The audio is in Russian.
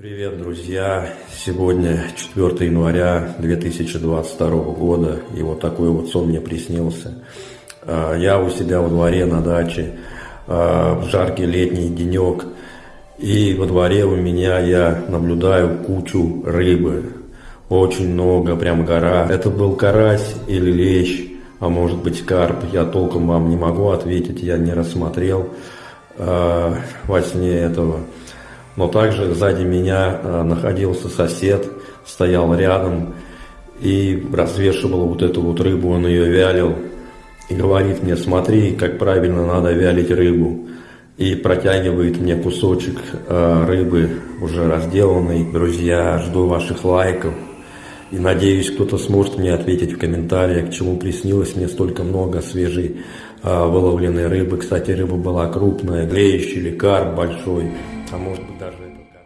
Привет, друзья! Сегодня 4 января 2022 года, и вот такой вот сон мне приснился. А, я у себя во дворе на даче, а, в жаркий летний денек, и во дворе у меня я наблюдаю кучу рыбы. Очень много, прям гора. Это был карась или лещ, а может быть карп. Я толком вам не могу ответить, я не рассмотрел э, во сне этого. Но также сзади меня э, находился сосед, стоял рядом и развешивал вот эту вот рыбу, он ее вялил. И говорит мне, смотри, как правильно надо вялить рыбу. И протягивает мне кусочек э, рыбы, уже разделанный. Друзья, жду ваших лайков. И надеюсь, кто-то сможет мне ответить в комментариях, к чему приснилось мне столько много свежей э, выловленной рыбы. Кстати, рыба была крупная, греющий или карп большой а может быть даже это.